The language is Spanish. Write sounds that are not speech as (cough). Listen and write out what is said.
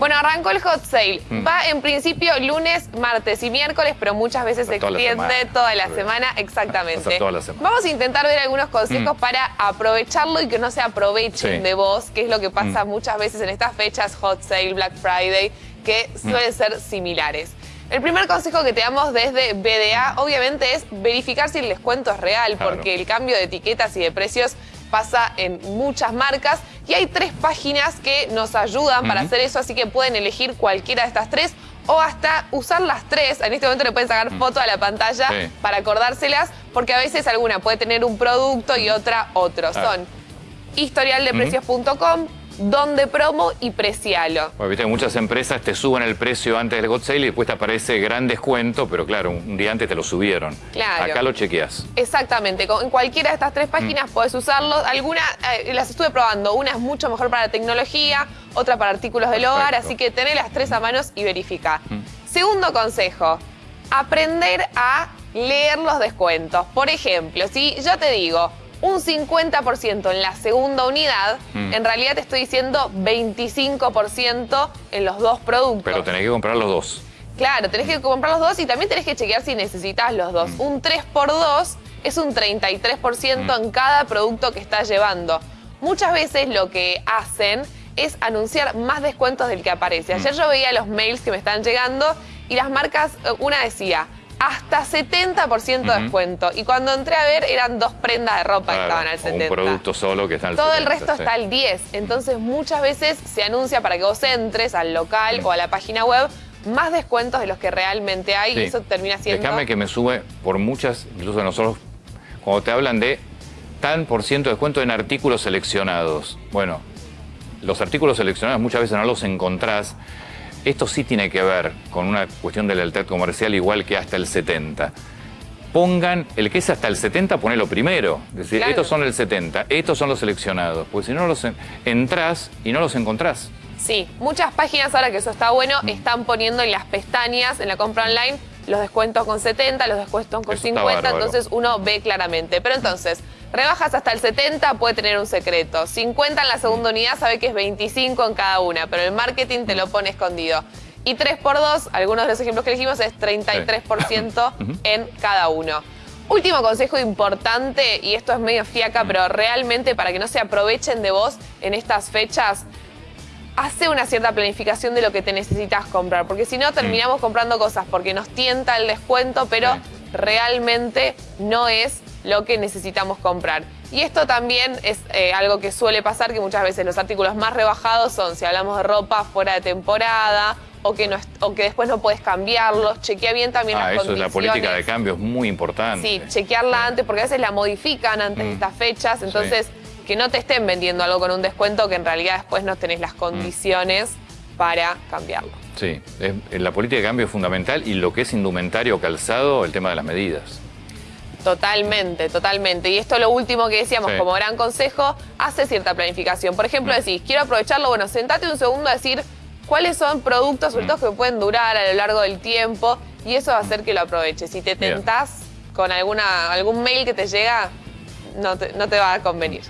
Bueno, arrancó el hot sale. Mm. Va en principio lunes, martes y miércoles, pero muchas veces se extiende toda la semana. Exactamente. Toda la semana. Vamos a intentar ver algunos consejos Mm. para aprovecharlo y que no se aprovechen Sí. de vos, que es lo que pasa Mm. muchas veces en estas fechas, hot sale, Black Friday, que suelen ser similares. El primer consejo que te damos desde BDA, obviamente, es verificar si el descuento es real, Claro. porque el cambio de etiquetas y de precios pasa en muchas marcas y hay tres páginas que nos ayudan para hacer eso, así que pueden elegir cualquiera de estas tres o hasta usar las tres. En este momento le pueden sacar foto a la pantalla Sí. para acordárselas, porque a veces alguna puede tener un producto y otra otro. Son historialdeprecios.com, donde promo y precialo. Bueno, viste que muchas empresas te suben el precio antes del hot sale y después te aparece gran descuento, pero claro, un día antes te lo subieron. Claro. Acá lo chequeas. Exactamente, en cualquiera de estas tres páginas puedes usarlo. Algunas eh, las estuve probando, una es mucho mejor para la tecnología, otra para artículos del hogar, así que tené las tres a manos y verifica. Segundo consejo, aprender a leer los descuentos. Por ejemplo, si yo te digo un 50% en la segunda unidad, Mm. en realidad te estoy diciendo 25% en los dos productos. Pero tenés que comprar los dos. Claro, tenés que comprar los dos y también tenés que chequear si necesitas los dos. Mm. Un 3x2 es un 33% en cada producto que estás llevando. Muchas veces lo que hacen es anunciar más descuentos del que aparece. Ayer yo veía los mails que me están llegando y las marcas, eh, una decía, hasta 70% de descuento. Y cuando entré a ver eran dos prendas de ropa que estaban al o 70. un producto solo que está al Todo el 70, resto sí. está al 10. Entonces muchas veces se anuncia para que vos entres al local Mm. o a la página web más descuentos de los que realmente hay Sí. y eso termina siendo... Déjame que me sube por muchas, incluso nosotros, cuando te hablan de tan por ciento de descuento en artículos seleccionados. Bueno, los artículos seleccionados muchas veces no los encontrás. Esto sí tiene que ver con una cuestión de lealtad comercial igual que hasta el 70. Pongan, el que es hasta el 70, ponelo primero. Es decir, Claro. estos son el 70, estos son los seleccionados. Porque si no los en- entrás y no los encontrás. Sí, muchas páginas ahora que eso está bueno Mm. están poniendo en las pestañas, en la compra online, los descuentos con 70, los descuentos con Eso está 50, bárbaro. entonces uno ve claramente. Pero entonces, rebajas hasta el 70 puede tener un secreto. 50 en la segunda unidad sabe que es 25 en cada una, pero el marketing te lo pone escondido. Y 3x2, algunos de los ejemplos que elegimos es 33% (laughs) Ujú. en cada uno. Último consejo importante, y esto es medio fiaca, pero realmente para que no se aprovechen de vos en estas fechas, hace una cierta planificación de lo que te necesitas comprar, porque si no terminamos comprando cosas porque nos tienta el descuento, pero Sí. realmente no es lo que necesitamos comprar. Y esto también es eh, algo que suele pasar, que muchas veces los artículos más rebajados son, si hablamos de ropa fuera de temporada, o que, no o que después no puedes cambiarlos, chequea bien también Ah, las eso es la política de cambio, es muy importante. Sí, chequearla antes, porque a veces la modifican antes de Mm. estas fechas, entonces que no te estén vendiendo algo con un descuento que en realidad después no tenés las condiciones para cambiarlo. Sí, la política de cambio es fundamental y lo que es indumentario o calzado, el tema de las medidas. Totalmente, totalmente. Y esto es lo último que decíamos Sí. como gran consejo, hace cierta planificación. Por ejemplo, Mm. decís, quiero aprovecharlo, bueno, sentate un segundo a decir cuáles son productos, sobre Mm. todo que pueden durar a lo largo del tiempo, y eso va a hacer que lo aproveches. Si te Bien. tentás con alguna, algún mail que te llega, no te, no te va a convenir.